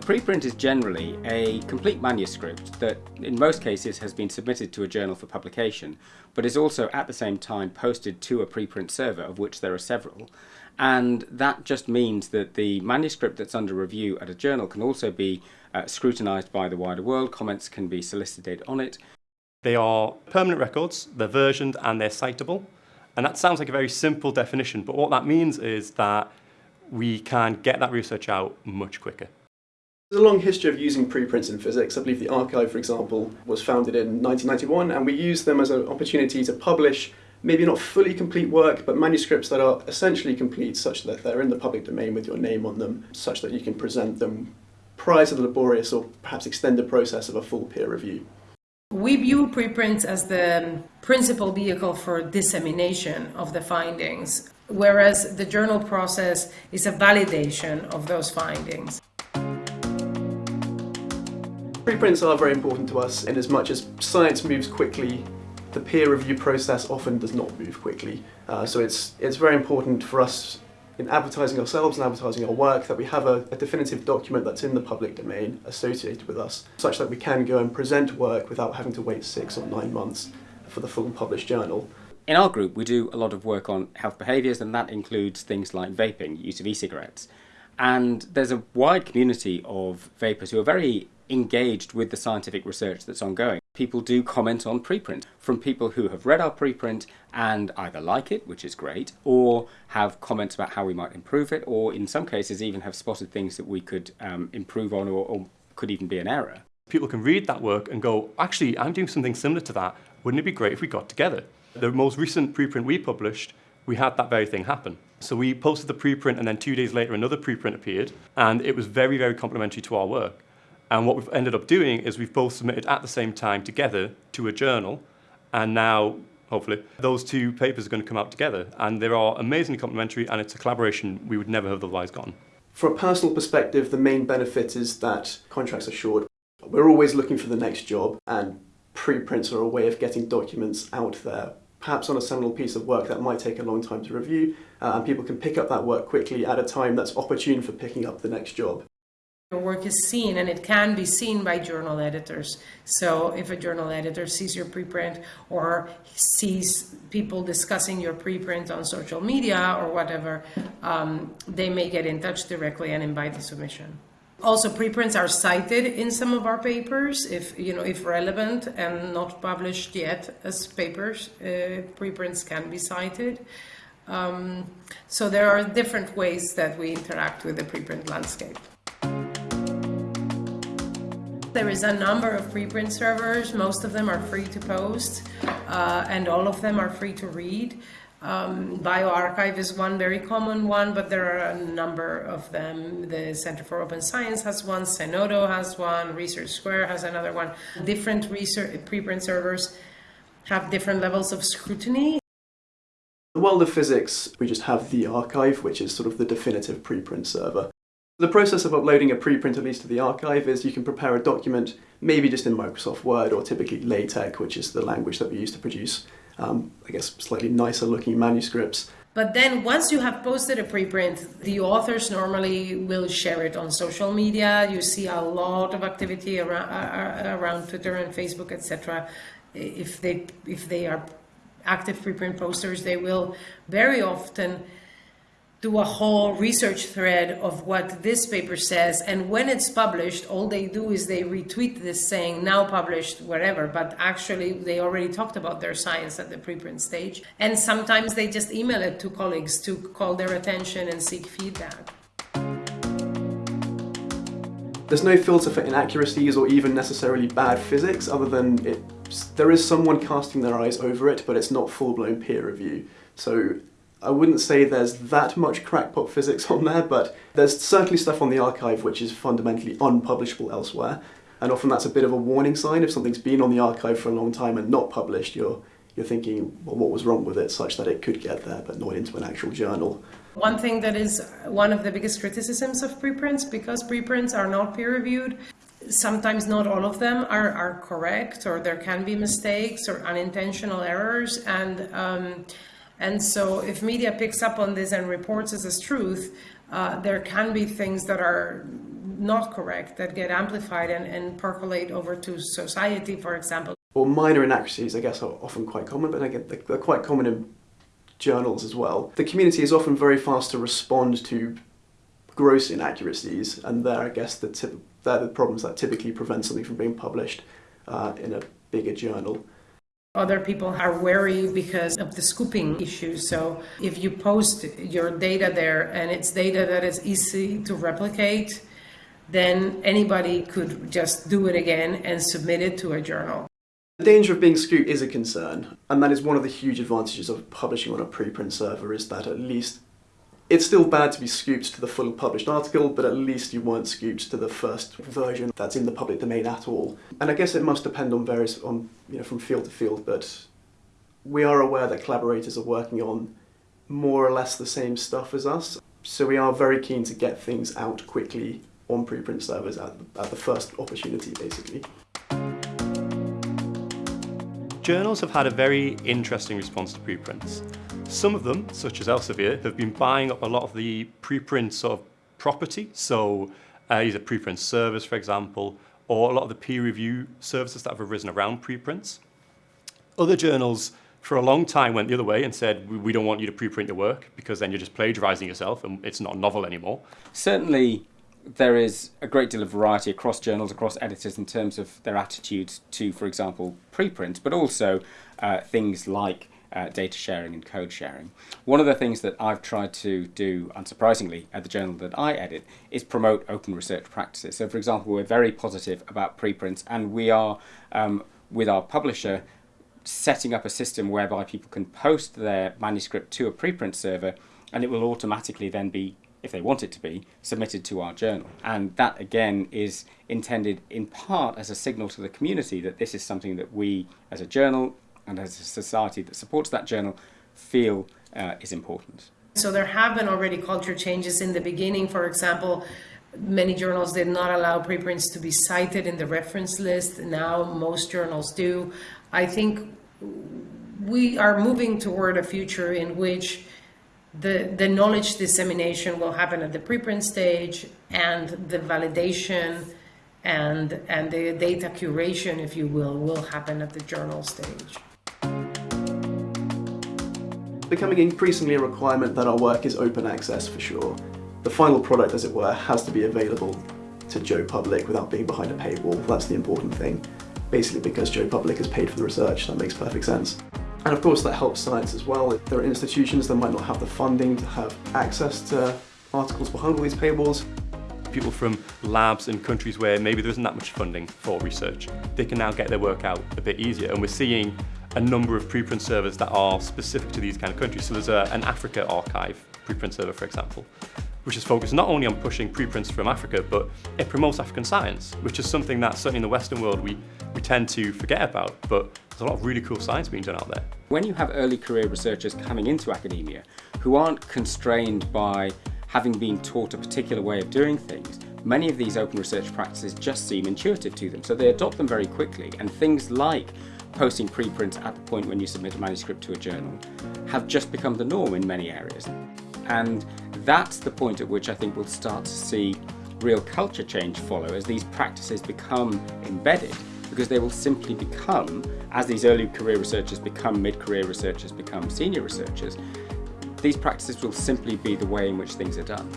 preprint is generally a complete manuscript that in most cases has been submitted to a journal for publication, but is also at the same time posted to a preprint server, of which there are several. And that just means that the manuscript that's under review at a journal can also be uh, scrutinised by the wider world, comments can be solicited on it. They are permanent records, they're versioned and they're citable. And that sounds like a very simple definition, but what that means is that we can get that research out much quicker. There's a long history of using preprints in physics. I believe the arXiv, for example, was founded in 1991, and we use them as an opportunity to publish maybe not fully complete work, but manuscripts that are essentially complete such that they're in the public domain with your name on them, such that you can present them prior to the laborious or perhaps extended process of a full peer review. We view preprints as the principal vehicle for dissemination of the findings, whereas the journal process is a validation of those findings. Preprints are very important to us in as much as science moves quickly, the peer review process often does not move quickly. Uh, so it's, it's very important for us in advertising ourselves and advertising our work that we have a, a, definitive document that's in the public domain associated with us, such that we can go and present work without having to wait six or nine months for the full published journal. In our group, we do a lot of work on health behaviours, and that includes things like vaping, use of e-cigarettes. And there's a wide community of vapers who are very engaged with the scientific research that's ongoing. People do comment on preprint from people who have read our preprint and either like it, which is great, or have comments about how we might improve it, or in some cases even have spotted things that we could um, improve on or, or could even be an error. People can read that work and go, actually, I'm doing something similar to that. Wouldn't it be great if we got together? The most recent preprint we published, we had that very thing happen. So we posted the preprint and then two days later another preprint appeared and it was very, very complimentary to our work. And what we've ended up doing is we've both submitted at the same time together to a journal and now hopefully those two papers are going to come out together and they are amazingly complementary and it's a collaboration we would never have otherwise gone. From a personal perspective, the main benefit is that contracts are short. We're always looking for the next job and preprints are a way of getting documents out there perhaps on a seminal piece of work that might take a long time to review, uh, and people can pick up that work quickly at a time that's opportune for picking up the next job. Your work is seen and it can be seen by journal editors. So if a journal editor sees your preprint or sees people discussing your preprint on social media or whatever, um, they may get in touch directly and invite the submission. Also, preprints are cited in some of our papers, if you know, if relevant and not published yet as papers. Uh, preprints can be cited. Um, so there are different ways that we interact with the preprint landscape. There is a number of preprint servers. Most of them are free to post, uh, and all of them are free to read. Um, bioRxiv is one very common one, but there are a number of them. The Center for Open Science has one, Zenodo has one, Research Square has another one. Different research preprint servers have different levels of scrutiny. In the world of physics, we just have the arXiv, which is sort of the definitive preprint server. The process of uploading a preprint, at least to the arXiv is you can prepare a document, maybe just in Microsoft Word or typically LaTeX, which is the language that we use to produce um, I guess, slightly nicer looking manuscripts. But then once you have posted a preprint, the authors normally will share it on social media. You see a lot of activity around, around Twitter and Facebook, etc. If they, if they are active preprint posters, they will very often do a whole research thread of what this paper says and when it's published all they do is they retweet this saying now published wherever but actually they already talked about their science at the preprint stage and sometimes they just email it to colleagues to call their attention and seek feedback. There's no filter for inaccuracies or even necessarily bad physics other than it there is someone casting their eyes over it but it's not full-blown peer review. So I wouldn't say there's that much crackpot physics on there, but there's certainly stuff on the arXiv which is fundamentally unpublishable elsewhere. And often that's a bit of a warning sign. If something's been on the arXiv for a long time and not published, you're, you're thinking, well, what was wrong with it such that it could get there, but not into an actual journal. One thing that is one of the biggest criticisms of preprints, because preprints are not peer-reviewed, sometimes not all of them are, are correct, or there can be mistakes or unintentional errors, and um, and so if media picks up on this and reports this as truth, uh, there can be things that are not correct that get amplified and, and percolate over to society, for example. Or minor inaccuracies, I guess, are often quite common, but they're quite common in journals as well. The community is often very fast to respond to gross inaccuracies, and they're, I guess, the tip, they're the problems that typically prevent something from being published uh, in a bigger journal. Other people are wary because of the scooping issue. So if you post your data there and it's data that is easy to replicate, then anybody could just do it again and submit it to a journal. The danger of being scooped is a concern, and that is one of the huge advantages of publishing on a preprint server is that at least it's still bad to be scooped to the full published article, but at least you weren't scooped to the first version that's in the public domain at all. And I guess it must depend on various, on you know, from field to field, but we are aware that collaborators are working on more or less the same stuff as us. So we are very keen to get things out quickly on preprint servers at, at the first opportunity, basically. Journals have had a very interesting response to preprints. Some of them, such as Elsevier, have been buying up a lot of the preprint sort of property, so uh, either preprint servers, for example, or a lot of the peer review services that have arisen around preprints. Other journals for a long time went the other way and said, we don't want you to preprint your work because then you're just plagiarizing yourself and it's not a novel anymore. Certainly, there is a great deal of variety across journals, across editors in terms of their attitudes to, for example, preprint, but also uh, things like uh, data sharing and code sharing. One of the things that I've tried to do, unsurprisingly, at the journal that I edit, is promote open research practices. So, for example, we're very positive about preprints, and we are, um, with our publisher, setting up a system whereby people can post their manuscript to a preprint server, and it will automatically then be if they want it to be, submitted to our journal. And that again is intended in part as a signal to the community that this is something that we as a journal and as a society that supports that journal feel uh, is important. So there have been already culture changes in the beginning. For example, many journals did not allow preprints to be cited in the reference list. Now most journals do. I think we are moving toward a future in which the, the knowledge dissemination will happen at the preprint stage and the validation and, and the data curation, if you will, will happen at the journal stage becoming increasingly a requirement that our work is open access for sure. The final product, as it were, has to be available to Joe Public without being behind a paywall. That's the important thing. Basically because Joe Public has paid for the research, that makes perfect sense. And of course that helps science as well. There are institutions that might not have the funding to have access to articles behind all these paywalls. People from labs in countries where maybe there isn't that much funding for research, they can now get their work out a bit easier. And we're seeing a number of preprint servers that are specific to these kind of countries. So there's a, an AfricArXiv preprint server, for example, which is focused not only on pushing preprints from Africa, but it promotes African science, which is something that certainly in the Western world we, we tend to forget about, but there's a lot of really cool science being done out there. When you have early career researchers coming into academia who aren't constrained by having been taught a particular way of doing things, many of these open research practices just seem intuitive to them, so they adopt them very quickly, and things like posting preprints at the point when you submit a manuscript to a journal have just become the norm in many areas. And that's the point at which I think we'll start to see real culture change follow as these practices become embedded because they will simply become, as these early career researchers become mid-career researchers, become senior researchers, these practices will simply be the way in which things are done.